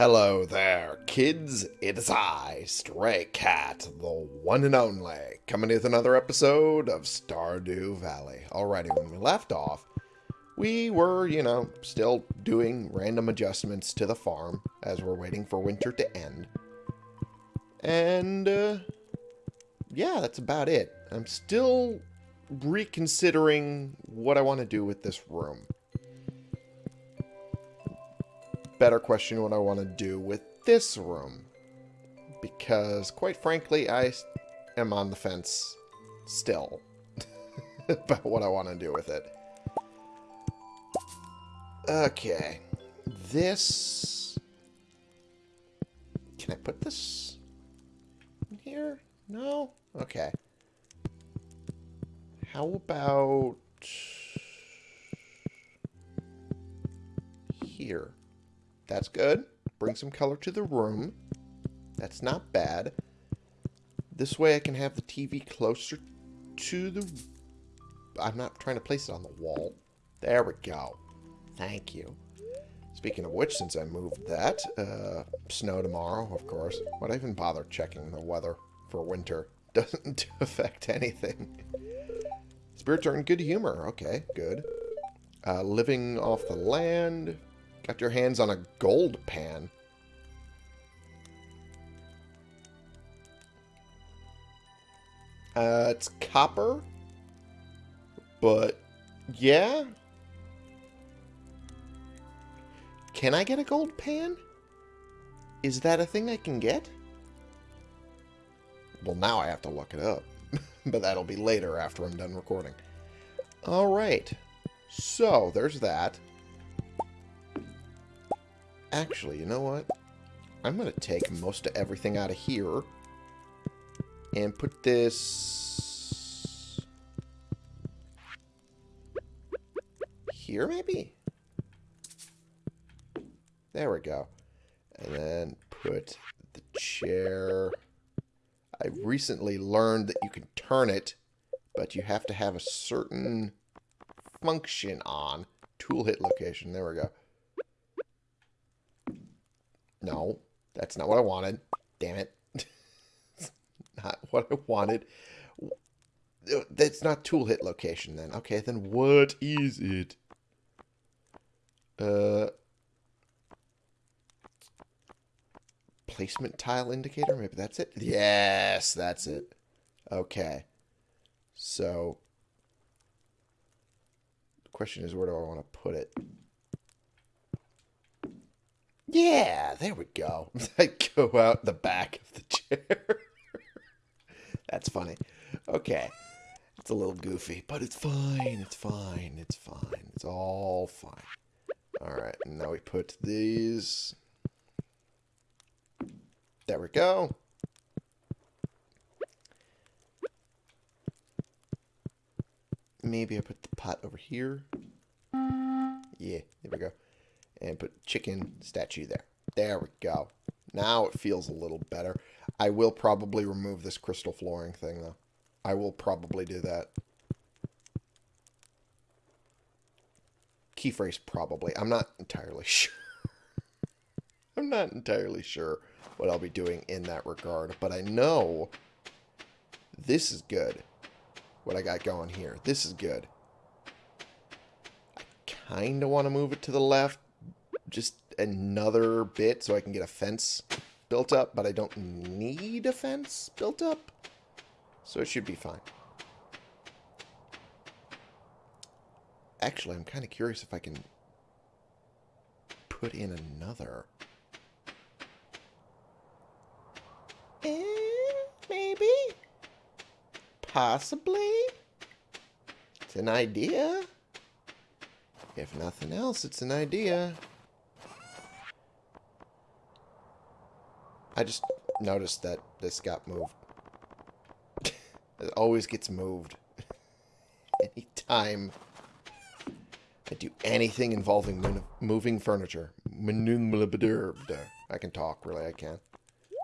Hello there, kids. It's I, Stray Cat, the one and only, coming with another episode of Stardew Valley. Alrighty, when we left off, we were, you know, still doing random adjustments to the farm as we're waiting for winter to end. And, uh, yeah, that's about it. I'm still reconsidering what I want to do with this room better question what I want to do with this room. Because, quite frankly, I am on the fence still about what I want to do with it. Okay. This... Can I put this in here? No? Okay. How about... Here. That's good. Bring some color to the room. That's not bad. This way I can have the TV closer to the... I'm not trying to place it on the wall. There we go. Thank you. Speaking of which, since I moved that, uh, snow tomorrow, of course. Why'd I even bother checking the weather for winter? Doesn't affect anything. Spirits are in good humor. Okay, good. Uh, living off the land. Got your hands on a gold pan. Uh, it's copper. But, yeah. Can I get a gold pan? Is that a thing I can get? Well, now I have to look it up. but that'll be later after I'm done recording. Alright. So, there's that. Actually, you know what? I'm going to take most of everything out of here and put this here, maybe? There we go. And then put the chair. I recently learned that you can turn it, but you have to have a certain function on. Tool hit location. There we go. No, that's not what I wanted. Damn it. not what I wanted. That's not tool hit location then. Okay, then what is it? Uh, placement tile indicator? Maybe that's it? Yes, that's it. Okay. So, the question is, where do I want to put it? Yeah, there we go. I go out the back of the chair. That's funny. Okay. It's a little goofy, but it's fine. It's fine. It's fine. It's all fine. Alright, now we put these... There we go. Maybe I put the pot over here. Yeah, there we go and put chicken statue there. There we go. Now it feels a little better. I will probably remove this crystal flooring thing, though. I will probably do that. Key phrase probably. I'm not entirely sure. I'm not entirely sure what I'll be doing in that regard, but I know this is good. What I got going here. This is good. I kind of want to move it to the left, just another bit so I can get a fence built up, but I don't need a fence built up. So it should be fine. Actually, I'm kind of curious if I can put in another. Eh, maybe? Possibly? It's an idea. If nothing else, it's an idea. I just noticed that this got moved. it always gets moved. Anytime I do anything involving moving furniture. I can talk, really, I can.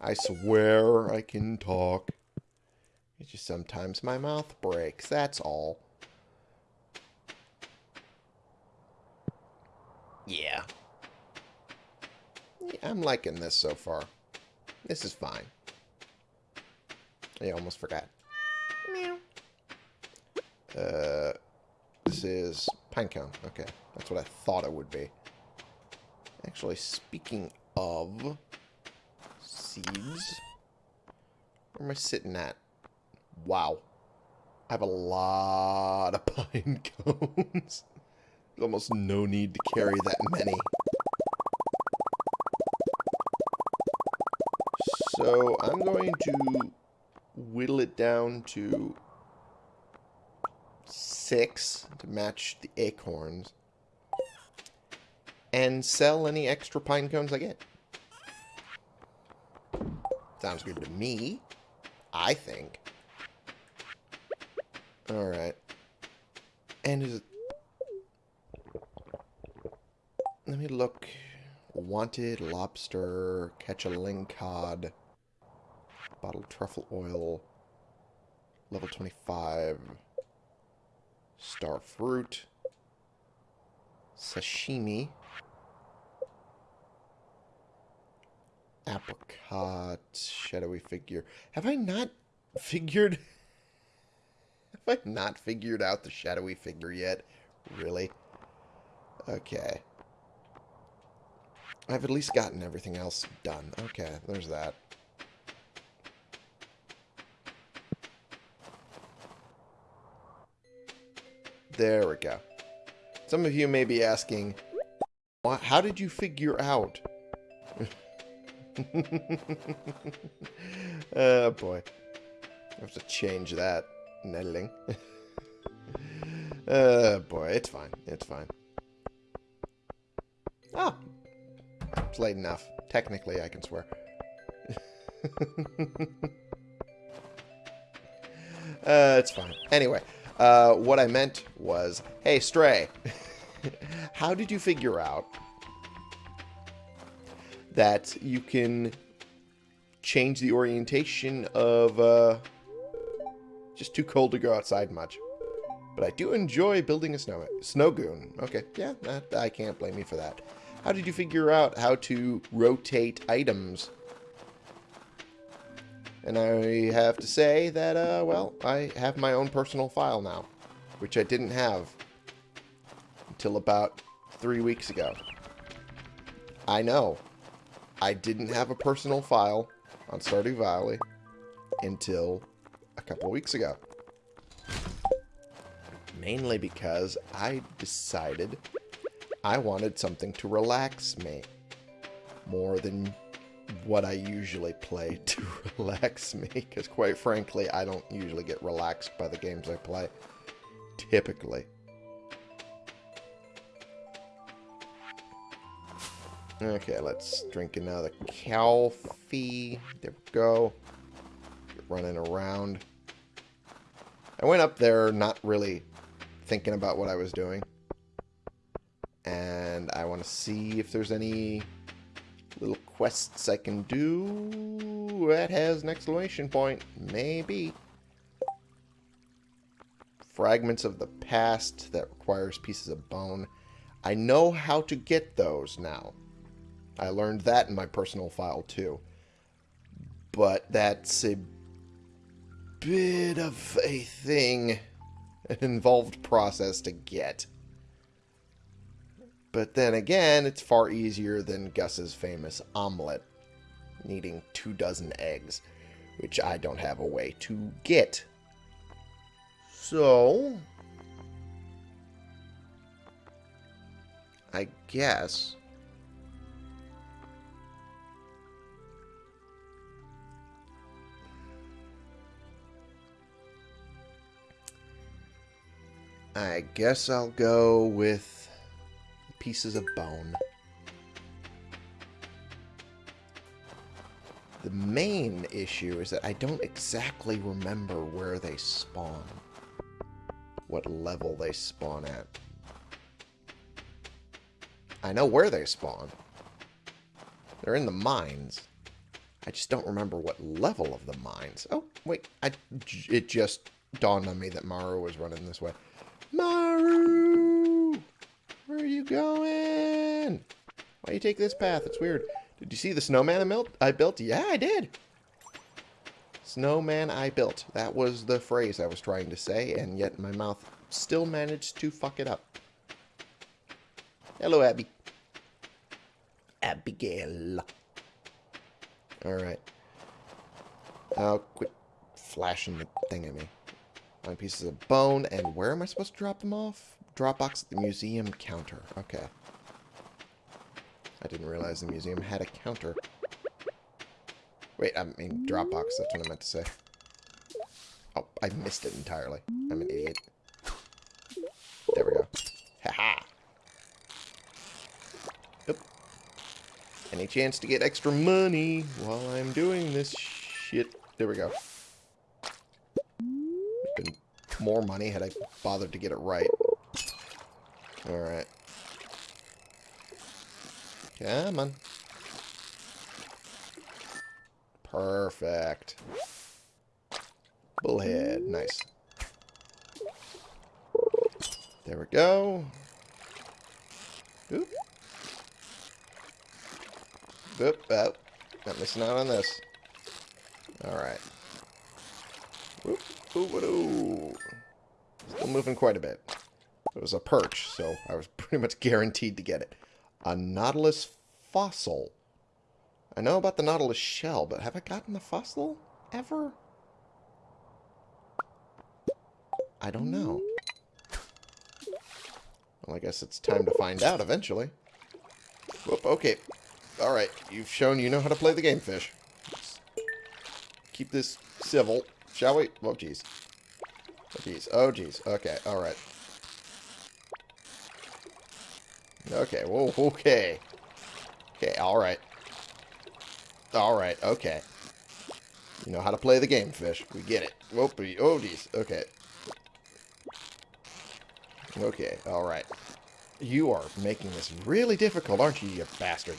I swear I can talk. It's just sometimes my mouth breaks, that's all. Yeah. yeah I'm liking this so far. This is fine. I almost forgot. Meow. Uh, this is pinecone. Okay, that's what I thought it would be. Actually, speaking of seeds, where am I sitting at? Wow. I have a lot of pine cones. There's almost no need to carry that many. To whittle it down to six to match the acorns and sell any extra pine cones I get. Sounds good to me, I think. Alright. And is it... Let me look. Wanted lobster, catch a lingcod, bottled truffle oil, level 25, star fruit, sashimi, apricot, shadowy figure. Have I not figured... Have I not figured out the shadowy figure yet? Really? Okay. I've at least gotten everything else done. Okay, there's that. There we go. Some of you may be asking, how did you figure out? oh boy. I have to change that. Nettling. oh boy, it's fine. It's fine. Oh, it's late enough. Technically, I can swear. uh, it's fine. Anyway, uh, what I meant was, hey, Stray, how did you figure out that you can change the orientation of uh, just too cold to go outside much? But I do enjoy building a snow snow goon. Okay, yeah, I can't blame you for that. How did you figure out how to rotate items? And I have to say that, uh, well, I have my own personal file now, which I didn't have until about three weeks ago. I know. I didn't have a personal file on Stardew Valley until a couple weeks ago. Mainly because I decided I wanted something to relax me more than what I usually play to relax me. Because quite frankly, I don't usually get relaxed by the games I play. Typically. Okay, let's drink another coffee. There we go. Get running around. I went up there not really thinking about what I was doing. And I want to see if there's any quests I can do that has an exclamation point. Maybe. Fragments of the past that requires pieces of bone. I know how to get those now. I learned that in my personal file too. But that's a bit of a thing, an involved process to get. But then again, it's far easier than Gus's famous omelet, needing two dozen eggs, which I don't have a way to get. So, I guess I guess I'll go with pieces of bone. The main issue is that I don't exactly remember where they spawn. What level they spawn at. I know where they spawn. They're in the mines. I just don't remember what level of the mines. Oh, wait. I, it just dawned on me that Maru was running this way. Maru! You going? Why you take this path? It's weird. Did you see the snowman I built? I built? Yeah, I did. Snowman I built. That was the phrase I was trying to say, and yet my mouth still managed to fuck it up. Hello, Abby. Abigail. Alright. Oh, quit flashing the thing at me. Nine pieces of bone, and where am I supposed to drop them off? Dropbox at the museum counter. Okay. I didn't realize the museum had a counter. Wait, I mean Dropbox, that's what I meant to say. Oh, I missed it entirely. I'm an idiot. There we go. Haha. Yep. Any chance to get extra money while I'm doing this shit? There we go. Been more money had I bothered to get it right. Alright. Come on. Perfect. Bullhead. Nice. There we go. Oop. Oop. Oh. Not missing out on this. Alright. Oop. Ooh. Still moving quite a bit. It was a perch, so I was pretty much guaranteed to get it. A Nautilus fossil. I know about the Nautilus shell, but have I gotten the fossil ever? I don't know. Well, I guess it's time to find out eventually. Whoop, okay. Alright, you've shown you know how to play the game, fish. Keep this civil, shall we? Oh, jeez. Oh, jeez. Oh, jeez. Okay, alright. Okay, whoa, okay. Okay, alright. Alright, okay. You know how to play the game, fish. We get it. Whoop, oh, jeez. Okay. Okay, alright. You are making this really difficult, aren't you, you bastard?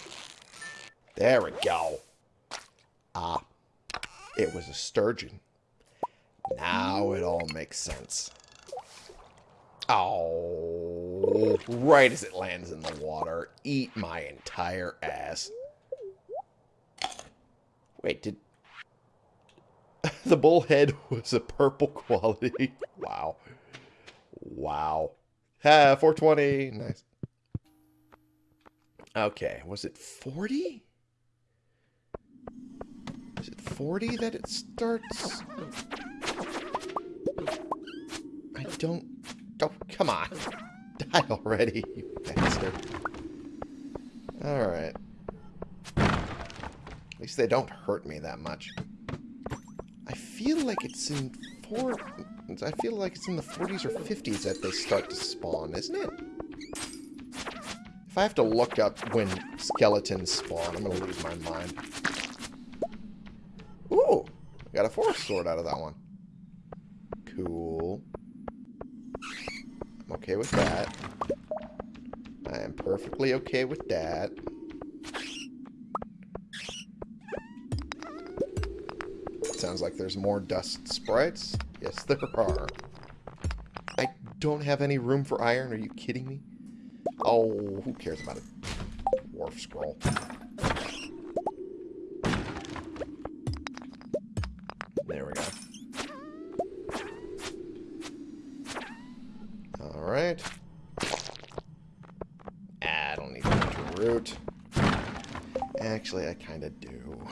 There we go. Ah. It was a sturgeon. Now it all makes sense. Oh, right as it lands in the water. Eat my entire ass. Wait, did... the bullhead was a purple quality. wow. Wow. Ha, 420. Nice. Okay, was it 40? Is it 40 that it starts? I don't... Oh, come on. Die already, you bastard. Alright. At least they don't hurt me that much. I feel like it's in four... I feel like it's in the 40s or 50s that they start to spawn, isn't it? If I have to look up when skeletons spawn, I'm going to lose my mind. Ooh! I got a forest sword out of that one. Cool. I'm okay with that. I am perfectly okay with that. Sounds like there's more dust sprites. Yes, there are. I don't have any room for iron. Are you kidding me? Oh, who cares about a dwarf scroll? Kind of do.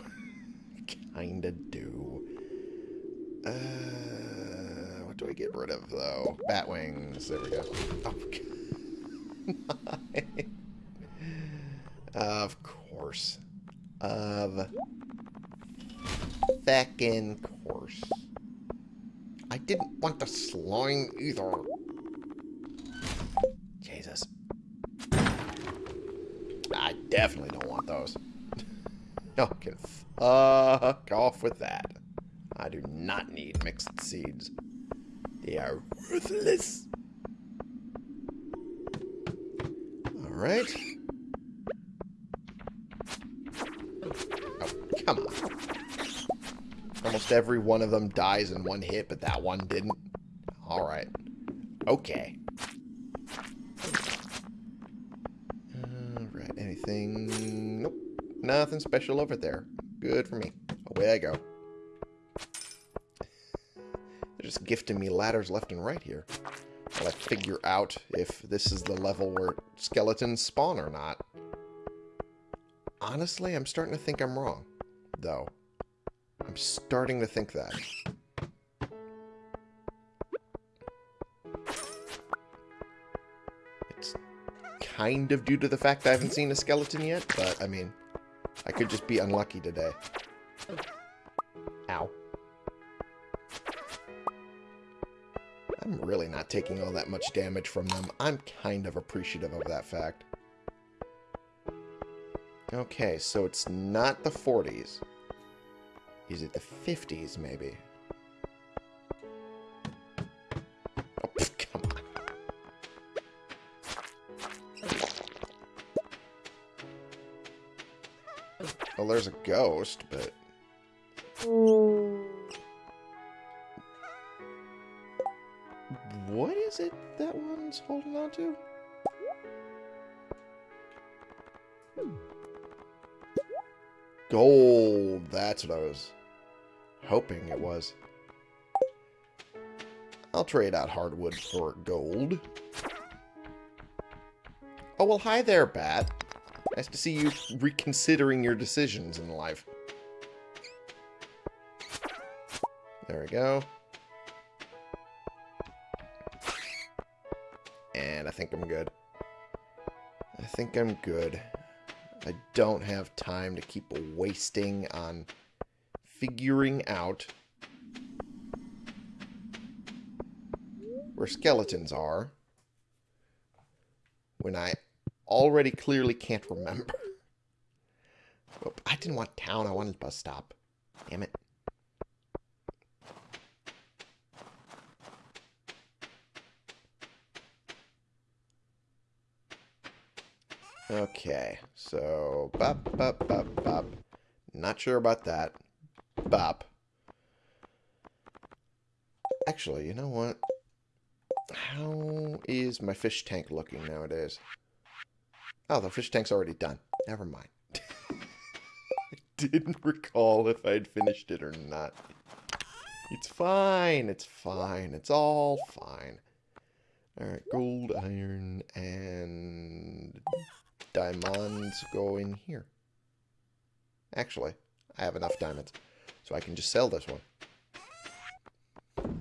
kind of do. Uh, what do I get rid of, though? Bat wings. There we go. Oh, of course. Of feckin' course. I didn't want the slime either. Jesus. I definitely don't want those. Y'all can fuck off with that. I do not need mixed seeds. They are worthless. Alright. Oh, come on. Almost every one of them dies in one hit, but that one didn't. Alright. Okay. Alright, anything... Nope. Nothing special over there. Good for me. Away I go. They're just gifting me ladders left and right here. While I figure out if this is the level where skeletons spawn or not. Honestly, I'm starting to think I'm wrong, though. I'm starting to think that. It's kind of due to the fact I haven't seen a skeleton yet, but, I mean, I could just be unlucky today. Ow. I'm really not taking all that much damage from them. I'm kind of appreciative of that fact. Okay, so it's not the 40s. Is it the 50s, maybe? Oh, come on. Well, there's a ghost, but... What is it that one's holding on to? Hmm. Gold. That's what I was hoping it was. I'll trade out hardwood for gold. Oh, well, hi there, Bat. Nice to see you reconsidering your decisions in life. There we go. Think I'm good. I don't have time to keep wasting on figuring out where skeletons are when I already clearly can't remember. I didn't want town, I wanted bus stop. Damn it. Okay, so bop, bop, bop, bop. Not sure about that. Bop. Actually, you know what? How is my fish tank looking nowadays? Oh, the fish tank's already done. Never mind. I didn't recall if I'd finished it or not. It's fine. It's fine. It's all fine. Alright, gold, iron, and diamonds go in here. Actually, I have enough diamonds. So I can just sell this one.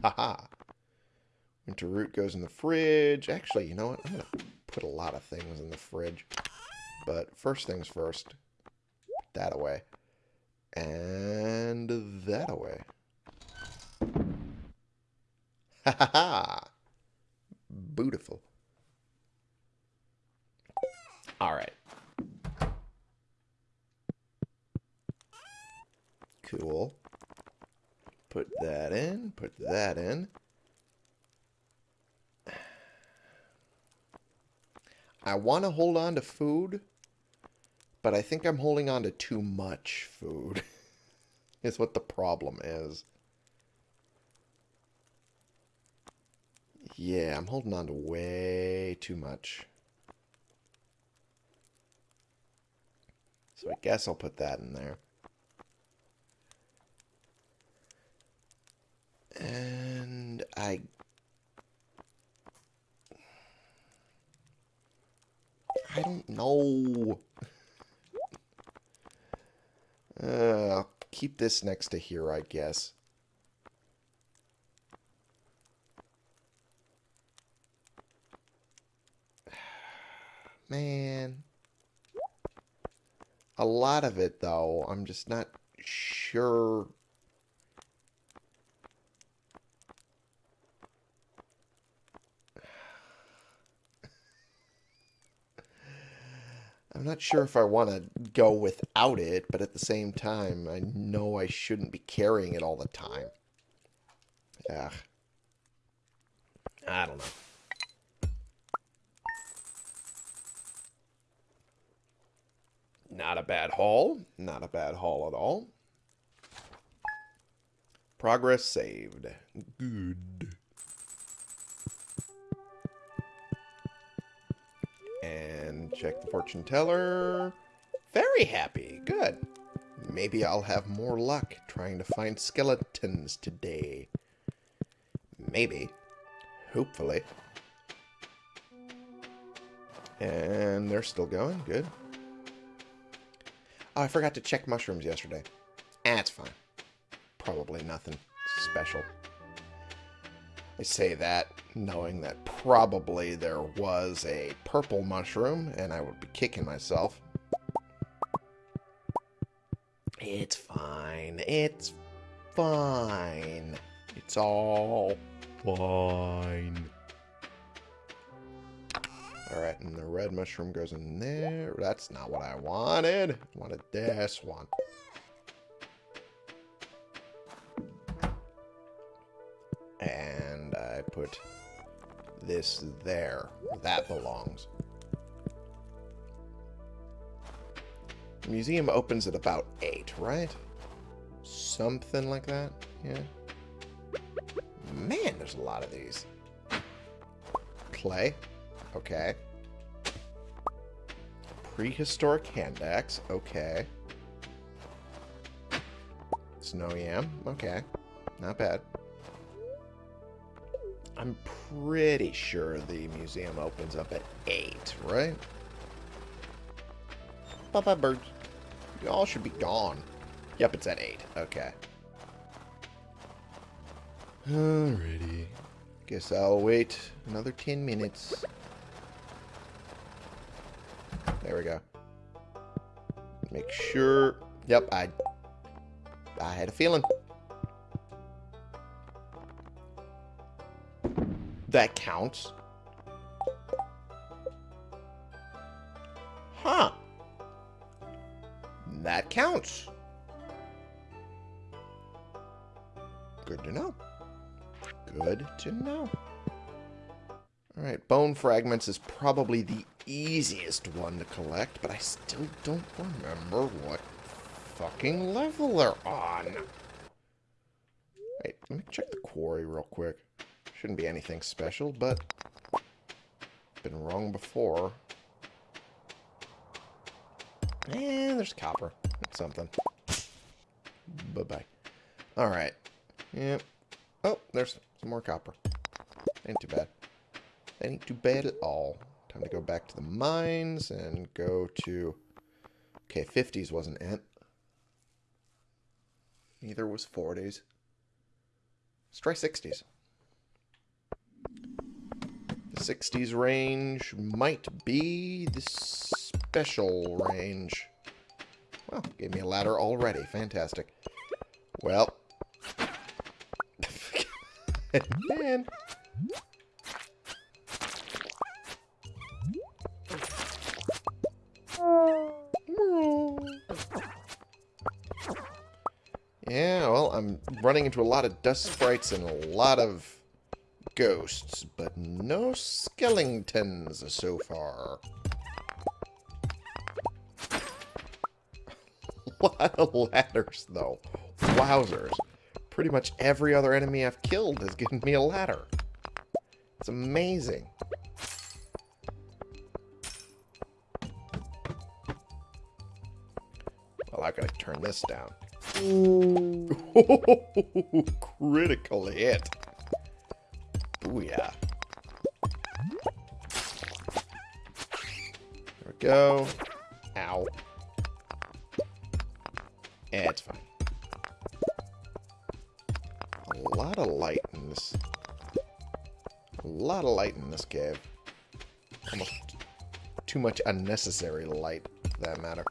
Haha. Winter root goes in the fridge. Actually, you know what? I'm going to put a lot of things in the fridge. But first things first. Put that away. And that away. Ha ha ha! Beautiful. Alright. Cool. Put that in. Put that in. I want to hold on to food, but I think I'm holding on to too much food. is what the problem is. Yeah, I'm holding on to way too much. So I guess I'll put that in there. And I... I don't know. Uh, I'll keep this next to here, I guess. Man. A lot of it, though, I'm just not sure I'm not sure if I want to go without it, but at the same time, I know I shouldn't be carrying it all the time. Ugh. I don't know. Not a bad haul. Not a bad haul at all. Progress saved. Good. And check the fortune teller. Very happy. Good. Maybe I'll have more luck trying to find skeletons today. Maybe. Hopefully. And they're still going. Good. Oh, I forgot to check mushrooms yesterday. That's fine. Probably nothing special. I say that knowing that probably there was a purple mushroom and I would be kicking myself. It's fine. It's fine. It's all fine. Alright, and the red mushroom goes in there. That's not what I wanted. I wanted this one. And I put this there. That belongs. The museum opens at about 8, right? Something like that? Yeah. Man, there's a lot of these. Play. Okay. Prehistoric hand axe. Okay. Snow yam. Okay. Not bad. I'm pretty sure the museum opens up at 8, right? Bye-bye, birds. You all should be gone. Yep, it's at 8. Okay. Alrighty. Guess I'll wait another 10 minutes. There we go. Make sure... Yep, I... I had a feeling. That counts. Huh. That counts. Good to know. Good to know. Alright, bone fragments is probably the easiest one to collect, but I still don't remember what fucking level they're on. Wait, let me check the quarry real quick. Shouldn't be anything special, but been wrong before. And there's copper. That's something. Bye-bye. Alright. Yep. Oh, there's some more copper. Ain't too bad. Ain't too bad at all. Time to go back to the mines and go to... Okay, 50s wasn't it. Neither was 40s. Let's try 60s. The 60s range might be the special range. Well, gave me a ladder already. Fantastic. Well. Man. Yeah, I'm running into a lot of dust sprites and a lot of ghosts, but no skeletons so far. a lot of ladders, though. Wowzers. Pretty much every other enemy I've killed has given me a ladder. It's amazing. Well, I gotta turn this down. Critical hit. Booyah. There we go. Ow. Yeah, it's fine. A lot of light in this. A lot of light in this cave. Almost too much unnecessary light, for that matter.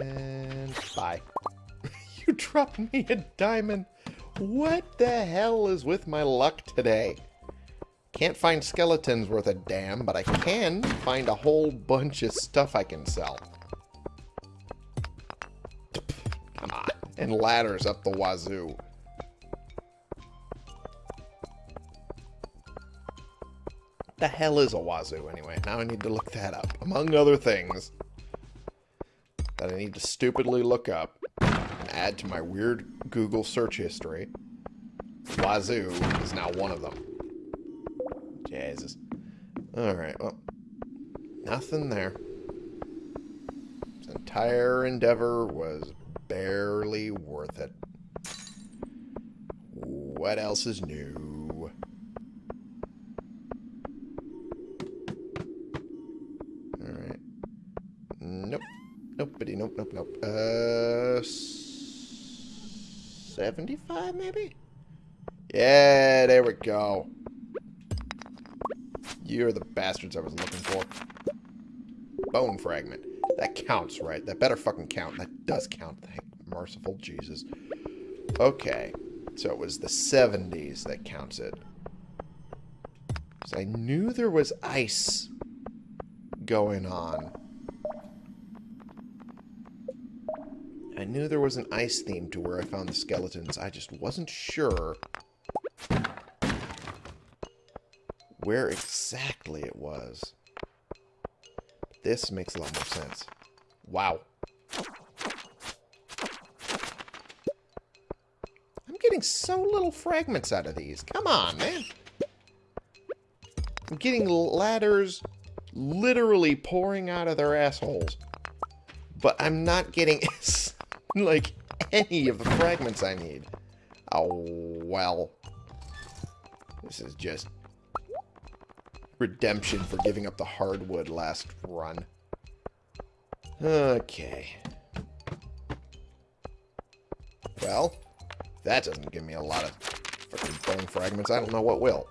And bye. you dropped me a diamond. What the hell is with my luck today? Can't find skeletons worth a damn, but I can find a whole bunch of stuff I can sell. Come on. And ladders up the wazoo. The hell is a wazoo anyway? Now I need to look that up. Among other things that I need to stupidly look up add to my weird Google search history. Wazoo is now one of them. Jesus. Alright, well. Nothing there. This entire endeavor was barely worth it. What else is new? Alright. Nope. Nobody. Nope, nope. Uh... 75, maybe? Yeah, there we go. You're the bastards I was looking for. Bone fragment. That counts, right? That better fucking count. That does count. Thank merciful Jesus. Okay. So it was the 70s that counts it. I knew there was ice going on. Knew there was an ice theme to where I found the skeletons. I just wasn't sure where exactly it was. This makes a lot more sense. Wow. I'm getting so little fragments out of these. Come on, man. I'm getting ladders literally pouring out of their assholes. But I'm not getting, like, any of the fragments I need. Oh, well. This is just redemption for giving up the hardwood last run. Okay. Well, that doesn't give me a lot of fucking bone fragments. I don't know what will.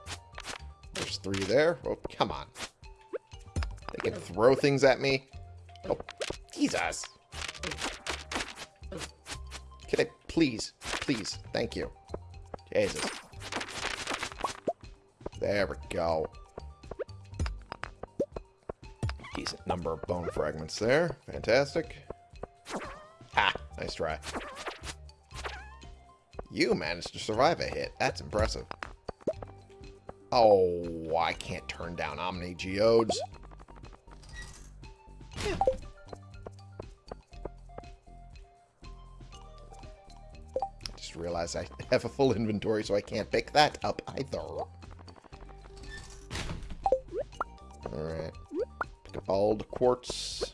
There's three there. Oh, come on. They can throw things at me. Oh, Jesus. Please, please, thank you. Jesus. There we go. Decent number of bone fragments there. Fantastic. Ha! Nice try. You managed to survive a hit. That's impressive. Oh, I can't turn down Omni Geodes. Just realized I have a full inventory, so I can't pick that up either. Alright. Pick up all the quartz.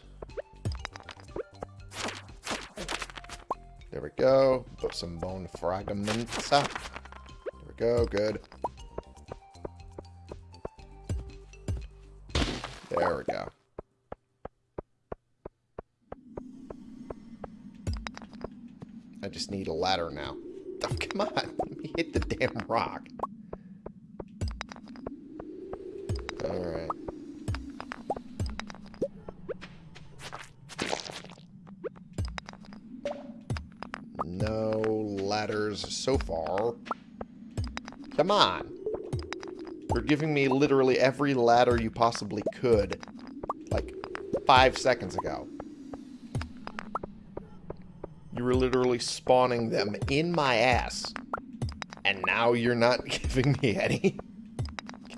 There we go. Put some bone fragments up. There we go. Good. There we go. I just need a ladder now. Me hit the damn rock. Alright. No ladders so far. Come on. You're giving me literally every ladder you possibly could. Like, five seconds ago. You were literally spawning them in my ass. And now you're not giving me any?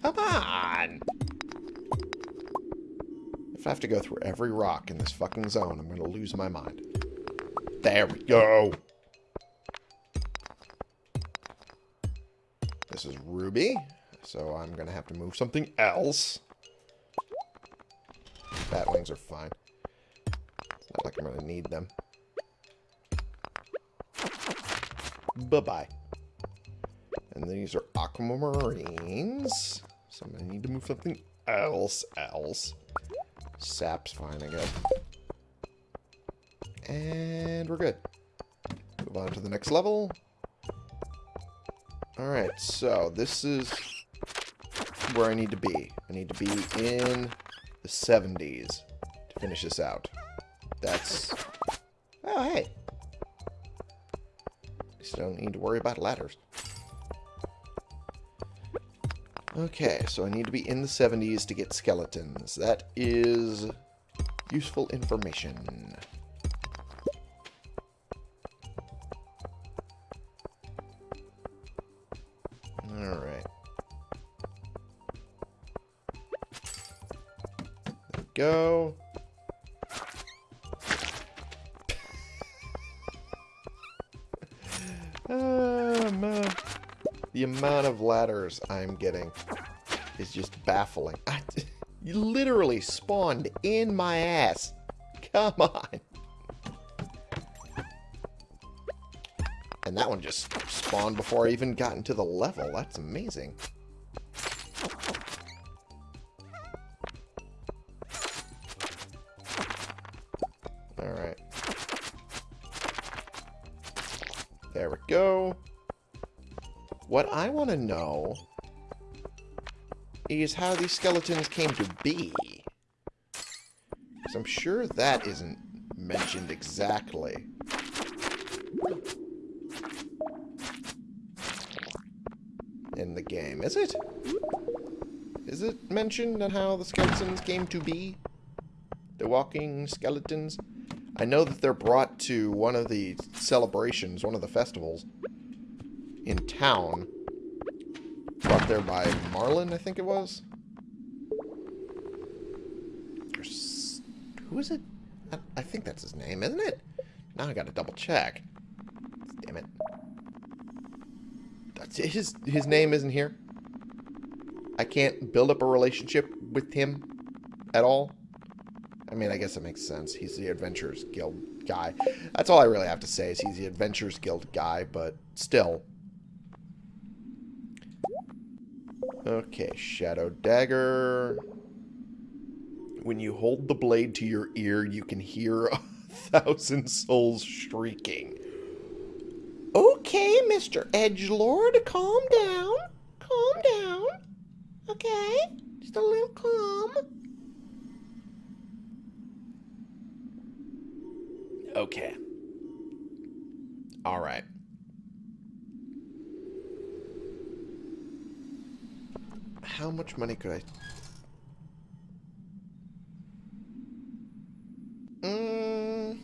Come on! If I have to go through every rock in this fucking zone, I'm going to lose my mind. There we go! This is Ruby, so I'm going to have to move something else. Bat wings are fine. It's not like I'm going to need them. Bye-bye. And these are aquamarines. So I'm going to need to move something else, else. Sap's fine, I guess. And we're good. Move on to the next level. Alright, so this is where I need to be. I need to be in the 70s to finish this out. That's... Oh, hey. Just don't need to worry about ladders. Okay, so I need to be in the 70s to get skeletons. That is useful information. Alright. There we go. The amount of ladders I'm getting is just baffling. I literally spawned in my ass. Come on. And that one just spawned before I even got into the level. That's amazing. To know is how these skeletons came to be. Because I'm sure that isn't mentioned exactly. In the game, is it? Is it mentioned on how the skeletons came to be? The walking skeletons? I know that they're brought to one of the celebrations, one of the festivals in town. There by Marlon, I think it was. Who is it? I, I think that's his name, isn't it? Now I gotta double check. Damn it. That's, his, his name isn't here. I can't build up a relationship with him at all. I mean, I guess it makes sense. He's the Adventurers Guild guy. That's all I really have to say is he's the Adventurers Guild guy, but still. Okay, Shadow Dagger. When you hold the blade to your ear, you can hear a thousand souls shrieking. Okay, Mr. Edgelord, calm down. Calm down. Okay? Just a little calm. Okay. All right. How much money could I... Mm,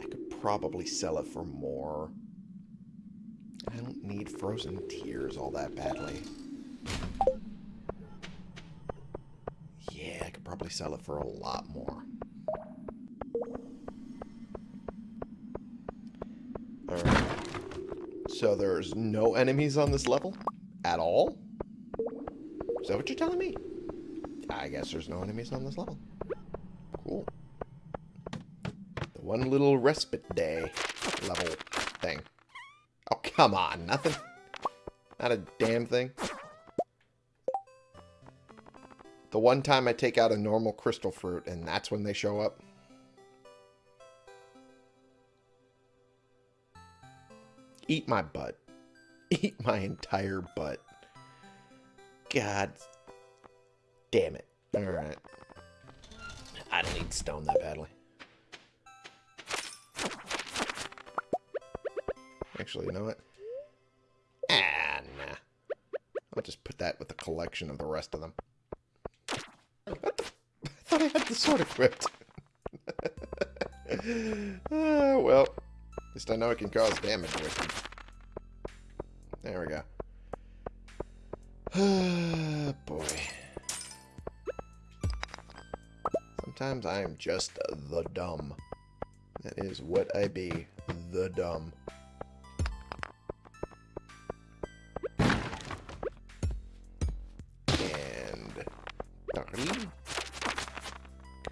I could probably sell it for more. I don't need frozen tears all that badly. Yeah, I could probably sell it for a lot more. Alright. So there's no enemies on this level? At all? Is that what you're telling me? I guess there's no enemies on this level. Cool. The one little respite day level thing. Oh, come on. Nothing. Not a damn thing. The one time I take out a normal crystal fruit, and that's when they show up. Eat my butt. Eat my entire butt. God damn it. Alright. I don't need stone that badly. Actually, you know what? Ah, nah. I'll just put that with a collection of the rest of them. What the? I thought I had the sword equipped. uh, well, least I know it can cause damage with it. There we go. boy. Sometimes I am just the dumb. That is what I be. The dumb. And...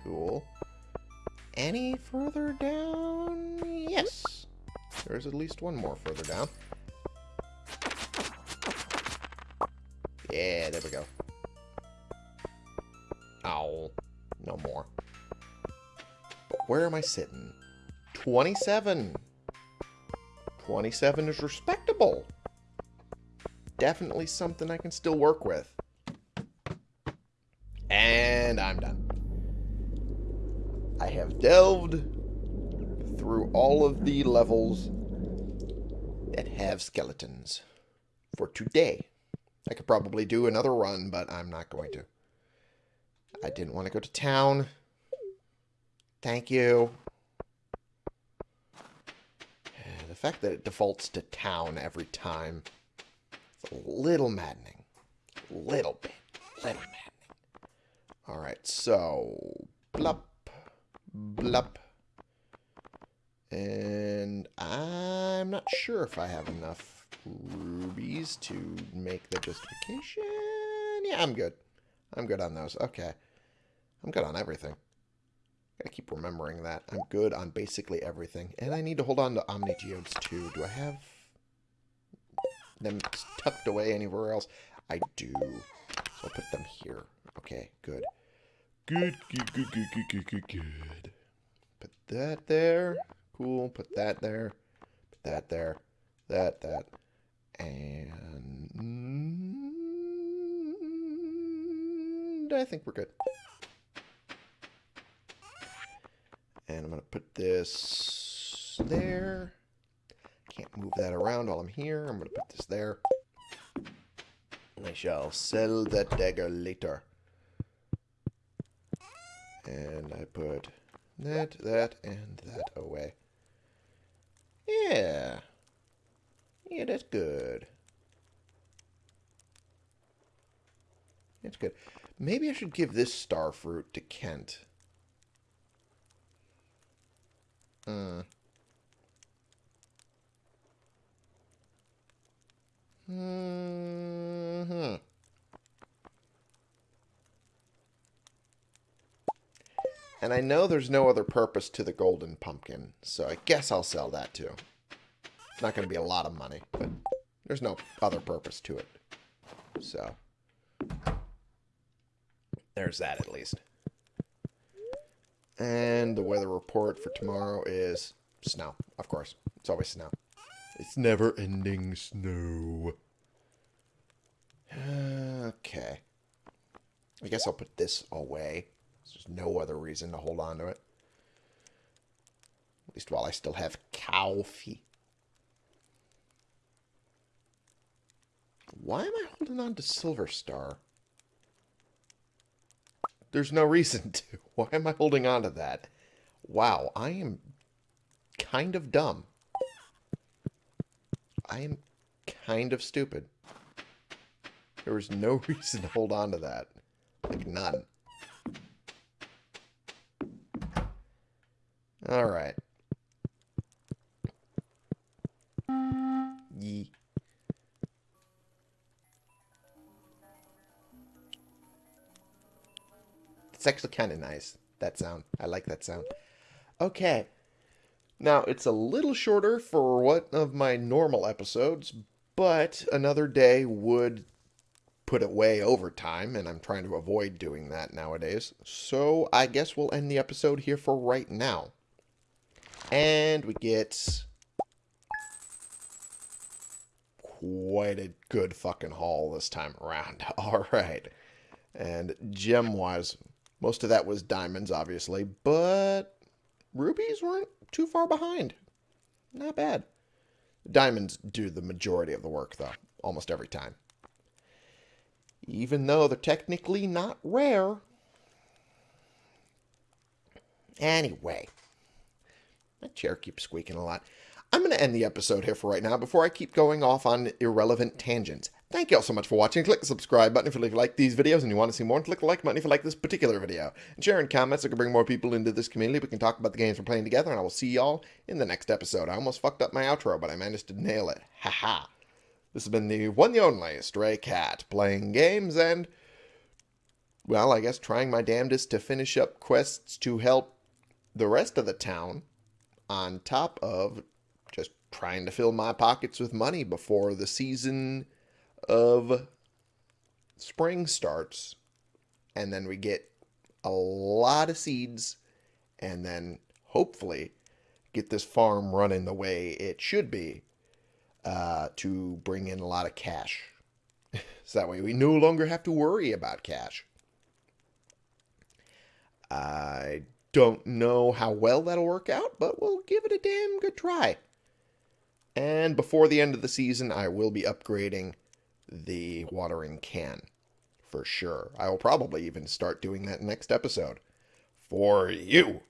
Cool. Any further down? There's at least one more further down. Yeah, there we go. Ow. No more. But where am I sitting? 27. 27 is respectable. Definitely something I can still work with. And I'm done. I have delved through all of the levels have skeletons for today. I could probably do another run, but I'm not going to. I didn't want to go to town. Thank you. The fact that it defaults to town every time is a little maddening. Little bit. Little maddening. Alright, so... Blup. Blup. And I'm not sure if I have enough rubies to make the justification. Yeah, I'm good. I'm good on those. Okay. I'm good on everything. Gotta keep remembering that. I'm good on basically everything. And I need to hold on to Omni too. Do I have them tucked away anywhere else? I do. So I'll put them here. Okay, good. Good, good, good, good, good, good, good, good. Put that there. Cool. Put that there. Put that there. That, that. And I think we're good. And I'm going to put this there. Can't move that around while I'm here. I'm going to put this there. I shall sell that dagger later. And I put that, that, and that away. Yeah. Yeah, that's good. That's good. Maybe I should give this star fruit to Kent. Hmm. hmm. And I know there's no other purpose to the golden pumpkin, so I guess I'll sell that too. It's not going to be a lot of money, but there's no other purpose to it. So, there's that at least. And the weather report for tomorrow is snow, of course. It's always snow. It's never ending snow. Okay. I guess I'll put this away. There's no other reason to hold on to it. At least while I still have coffee. Why am I holding on to Silver Star? There's no reason to. Why am I holding on to that? Wow, I am kind of dumb. I am kind of stupid. There was no reason to hold on to that. Like, none. Alright. Actually kind of nice, that sound. I like that sound. Okay. Now, it's a little shorter for one of my normal episodes, but another day would put it way over time, and I'm trying to avoid doing that nowadays. So I guess we'll end the episode here for right now. And we get quite a good fucking haul this time around. All right. And gem-wise, most of that was diamonds, obviously, but rubies weren't too far behind. Not bad. Diamonds do the majority of the work, though, almost every time. Even though they're technically not rare. Anyway, that chair keeps squeaking a lot. I'm going to end the episode here for right now before I keep going off on irrelevant tangents. Thank you all so much for watching. Click the subscribe button if you like these videos and you want to see more. And click the like button if you like this particular video. And share in comments so I can bring more people into this community. We can talk about the games we're playing together. And I will see y'all in the next episode. I almost fucked up my outro, but I managed to nail it. Haha. This has been the one the only Stray Cat playing games and, well, I guess trying my damnedest to finish up quests to help the rest of the town on top of just trying to fill my pockets with money before the season of spring starts. And then we get a lot of seeds and then hopefully get this farm running the way it should be uh, to bring in a lot of cash. so that way we no longer have to worry about cash. I don't know how well that'll work out, but we'll give it a damn good try. And before the end of the season, I will be upgrading the watering can for sure. I will probably even start doing that next episode for you.